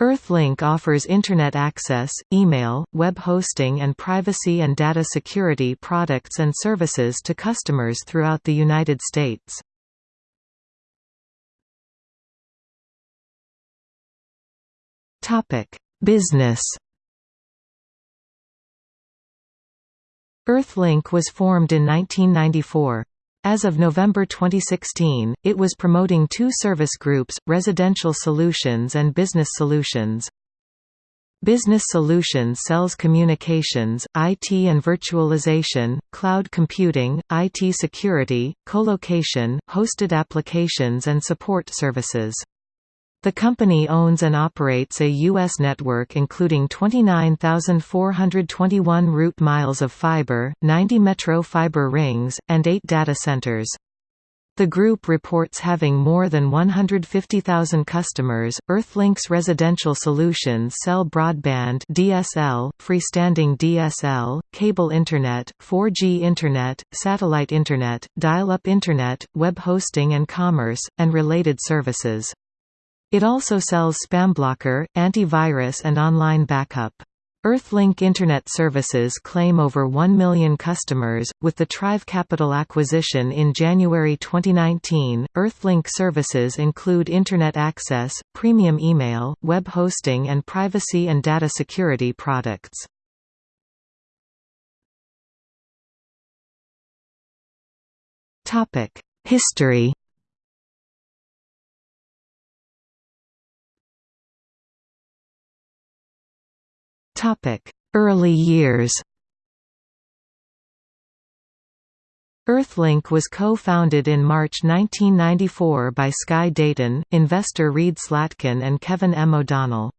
Earthlink offers Internet access, email, web hosting and privacy and data security products and services to customers throughout the United States. Business Earthlink was formed in 1994. As of November 2016, it was promoting two service groups, Residential Solutions and Business Solutions. Business Solutions sells communications, IT and virtualization, cloud computing, IT security, colocation, hosted applications and support services. The company owns and operates a U.S. network including 29,421 route miles of fiber, 90 metro fiber rings, and 8 data centers. The group reports having more than 150,000 customers. Earthlink's residential solutions sell broadband (DSL), freestanding DSL, cable internet, 4G internet, satellite internet, dial-up internet, web hosting and commerce, and related services. It also sells spamblocker, antivirus and online backup. Earthlink Internet Services claim over 1 million customers. With the Trive Capital acquisition in January 2019, Earthlink services include Internet access, premium email, web hosting, and privacy and data security products. History Early years Earthlink was co-founded in March 1994 by Sky Dayton, investor Reed Slatkin and Kevin M. O'Donnell.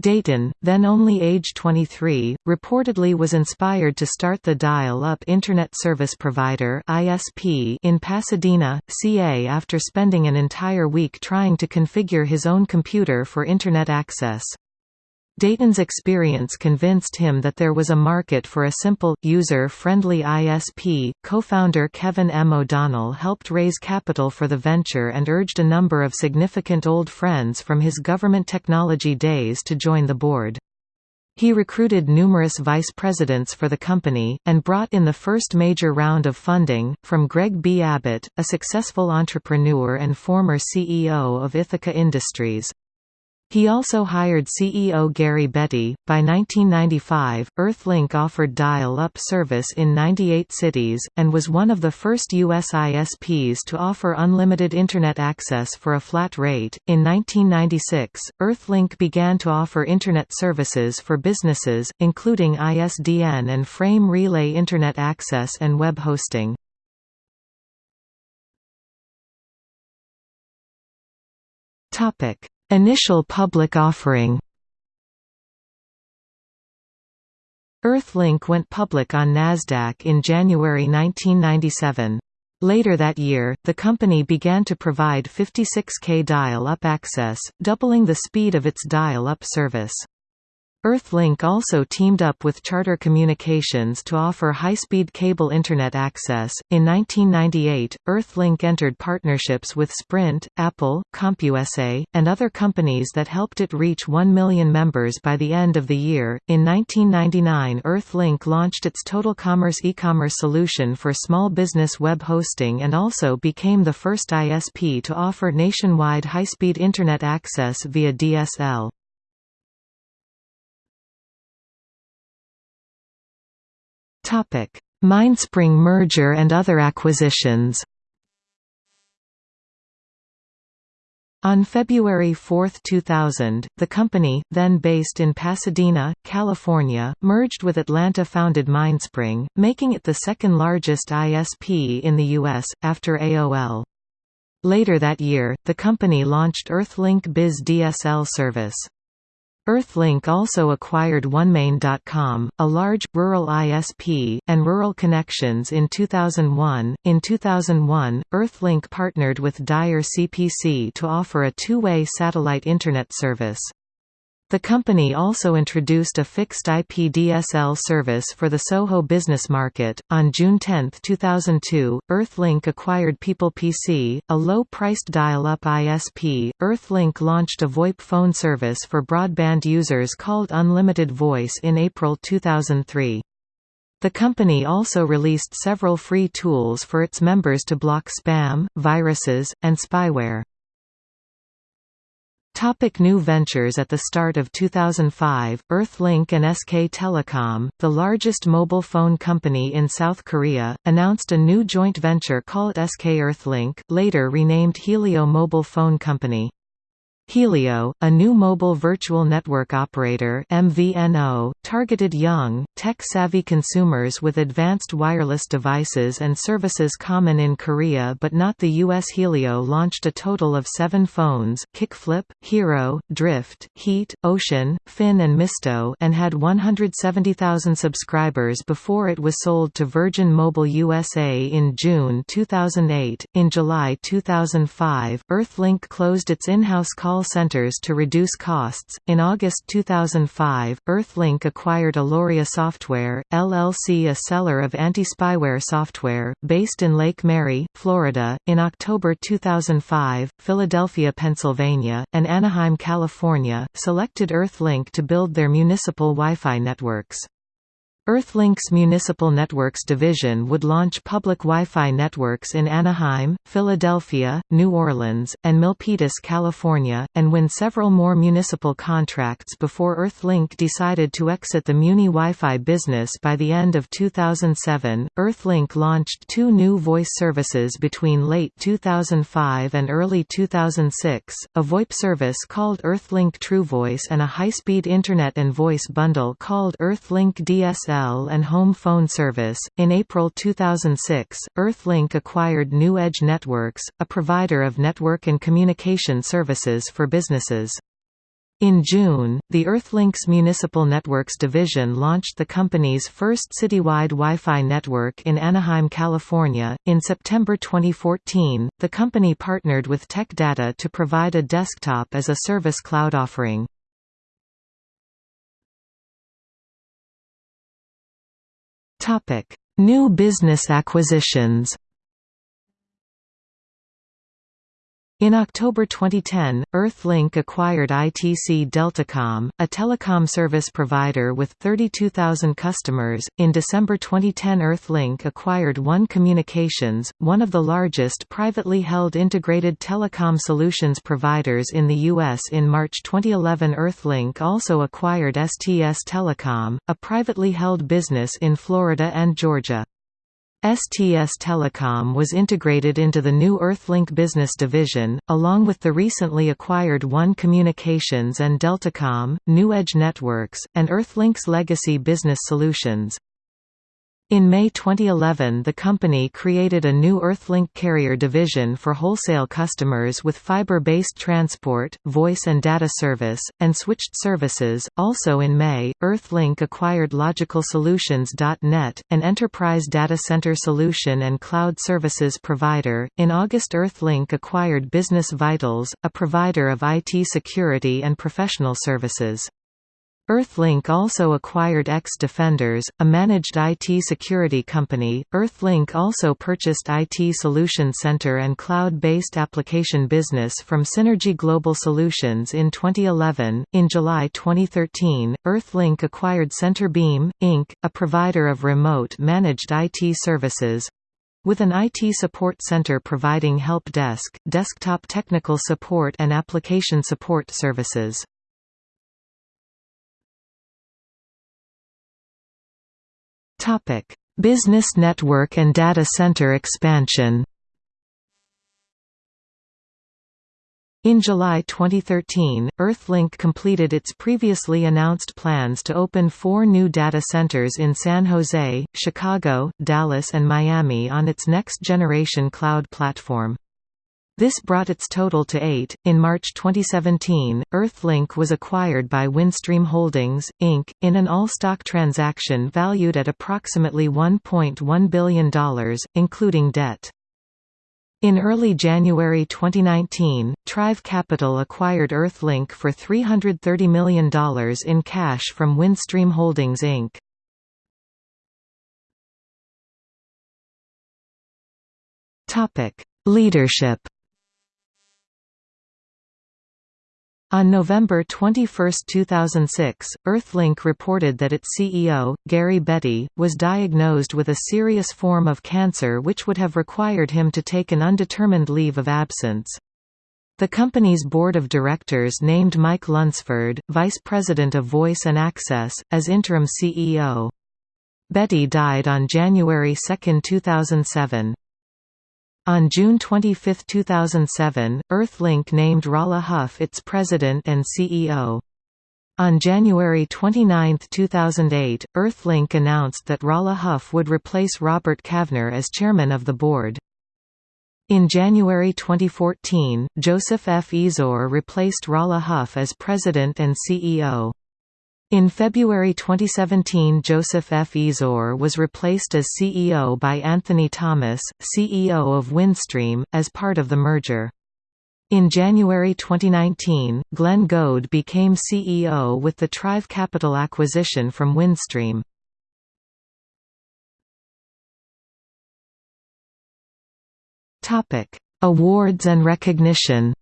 Dayton, then only age 23, reportedly was inspired to start the Dial-Up Internet Service Provider in Pasadena, CA after spending an entire week trying to configure his own computer for Internet access. Dayton's experience convinced him that there was a market for a simple, user-friendly ISP. Co-founder Kevin M. O'Donnell helped raise capital for the venture and urged a number of significant old friends from his government technology days to join the board. He recruited numerous vice presidents for the company, and brought in the first major round of funding, from Greg B. Abbott, a successful entrepreneur and former CEO of Ithaca Industries. He also hired CEO Garry Betty. By 1995, Earthlink offered dial up service in 98 cities, and was one of the first U.S. ISPs to offer unlimited Internet access for a flat rate. In 1996, Earthlink began to offer Internet services for businesses, including ISDN and frame relay Internet access and web hosting. Topic Initial public offering Earthlink went public on Nasdaq in January 1997. Later that year, the company began to provide 56K dial-up access, doubling the speed of its dial-up service. Earthlink also teamed up with Charter Communications to offer high-speed cable Internet access. In 1998, Earthlink entered partnerships with Sprint, Apple, CompUSA, and other companies that helped it reach 1 million members by the end of the year. In 1999, Earthlink launched its Total Commerce e-commerce solution for small business web hosting and also became the first ISP to offer nationwide high-speed Internet access via DSL. Mindspring merger and other acquisitions On February 4, 2000, the company, then based in Pasadena, California, merged with Atlanta-founded Mindspring, making it the second largest ISP in the U.S., after AOL. Later that year, the company launched Earthlink Biz DSL service. Earthlink also acquired OneMain.com, a large, rural ISP, and Rural Connections in 2001. In 2001, Earthlink partnered with DirecPC to offer a two-way satellite Internet service. The company also introduced a fixed IP DSL service for the Soho business market. On June 10, 2002, Earthlink acquired PeoplePC, a low-priced dial-up ISP. Earthlink launched a VoIP phone service for broadband users called Unlimited Voice in April 2003. The company also released several free tools for its members to block spam, viruses, and spyware. Topic new ventures At the start of 2005, Earthlink and SK Telecom, the largest mobile phone company in South Korea, announced a new joint venture called SK Earthlink, later renamed Helio Mobile Phone Company. Helio, a new mobile virtual network operator MVNO, targeted young, tech-savvy consumers with advanced wireless devices and services common in Korea but not the US Helio launched a total of seven phones, Kickflip, Hero, Drift, Heat, Ocean, Fin and Mysto and had 170,000 subscribers before it was sold to Virgin Mobile USA in June 2008. In July 2005, Earthlink closed its in-house call call centers to reduce costs. In August 2005, Earthlink acquired Aluria Software, LLC, a seller of anti-spyware software, based in Lake Mary, Florida. In October 2005, Philadelphia, Pennsylvania, and Anaheim, California, selected Earthlink to build their municipal Wi-Fi networks. Earthlink's Municipal Networks division would launch public Wi-Fi networks in Anaheim, Philadelphia, New Orleans, and Milpitas, California, and win several more municipal contracts before Earthlink decided to exit the Muni Wi-Fi business by the end of 2007. Earthlink launched two new voice services between late 2005 and early 2006, a VoIP service called Earthlink TrueVoice and a high-speed Internet and voice bundle called Earthlink DSL and home phone service. In April 2006, Earthlink acquired New Edge Networks, a provider of network and communication services for businesses. In June, the Earthlink's Municipal Networks division launched the company's first citywide Wi-Fi network in Anaheim, California. In September 2014, the company partnered with Tech Data to provide a desktop as a service cloud offering. Topic: New business acquisitions. In October 2010, Earthlink acquired ITC Deltacom, a telecom service provider with 32,000 customers. In December 2010, Earthlink acquired One Communications, one of the largest privately held integrated telecom solutions providers in the U.S. In March 2011, Earthlink also acquired STS Telecom, a privately held business in Florida and Georgia. STS Telecom was integrated into the new Earthlink business division, along with the recently acquired One Communications and Deltacom, New Edge Networks, and Earthlink's legacy business solutions. In May 2011 the company created a new Earthlink carrier division for wholesale customers with fiber-based transport, voice and data service, and switched services. Also in May, Earthlink acquired LogicalSolutions.net, an enterprise data center solution and cloud services provider. In August Earthlink acquired Business Vitals, a provider of IT security and professional services. Earthlink also acquired X Defenders, a managed IT security company. Earthlink also purchased IT Solution Center and cloud-based application business from Synergy Global Solutions in 2011. In July 2013, Earthlink acquired Centerbeam Inc., a provider of remote managed IT services, with an IT support center providing help desk, desktop technical support and application support services. Topic: Business network and data center expansion. In July 2013, Earthlink completed its previously announced plans to open four new data centers in San Jose, Chicago, Dallas and Miami on its next-generation cloud platform. This brought its total to eight. In March 2017, Earthlink was acquired by Windstream Holdings, Inc., in an all-stock transaction valued at approximately $1.1 billion, including debt. In early January 2019, Trive Capital acquired Earthlink for $330 million in cash from Windstream Holdings Inc. Leadership On November 21, 2006, Earthlink reported that its CEO, Garry Betty, was diagnosed with a serious form of cancer which would have required him to take an undetermined leave of absence. The company's board of directors named Mike Lunsford, vice president of Voice and Access, as interim CEO. Betty died on January 2, 2007. On June 25, 2007, Earthlink named Rolla Huff its president and CEO. On January 29, 2008, Earthlink announced that Rolla Huff would replace Robert Kavner as chairman of the board. In January 2014, Joseph F. Eazor replaced Rolla Huff as president and CEO. In February 2017 Joseph F. Eazor was replaced as CEO by Anthony Thomas, CEO of Windstream, as part of the merger. In January 2019, Glenn Goad became CEO with the Trive Capital acquisition from Windstream. Awards and recognition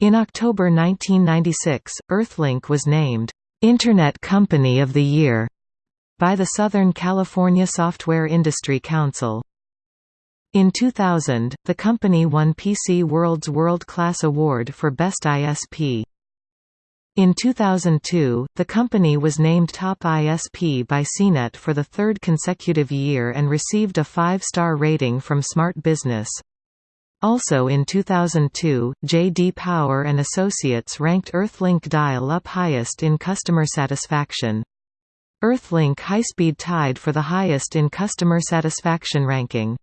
In October 1996, Earthlink was named, "'Internet Company of the Year' by the Southern California Software Industry Council. In 2000, the company won PC World's World Class Award for Best ISP. In 2002, the company was named Top ISP by CNET for the third consecutive year and received a five-star rating from Smart Business. Also in 2002, J.D. Power and Associates ranked Earthlink Dial-Up highest in customer satisfaction. Earthlink Highspeed tied for the highest in customer satisfaction ranking.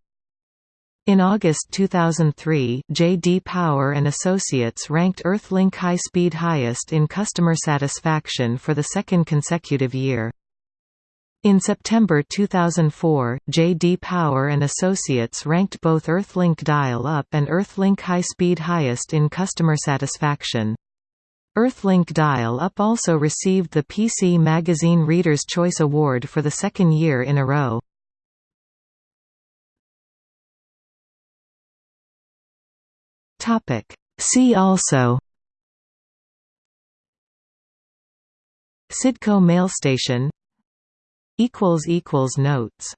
In August 2003, J.D. Power and Associates ranked Earthlink high-speed highest in customer satisfaction for the second consecutive year. In September 2004, J.D. Power and Associates ranked both Earthlink Dial-Up and Earthlink High-Speed highest in customer satisfaction. Earthlink Dial-Up also received the PC Magazine Reader's Choice Award for the second year in a row. See also Cidco Mail Station Notes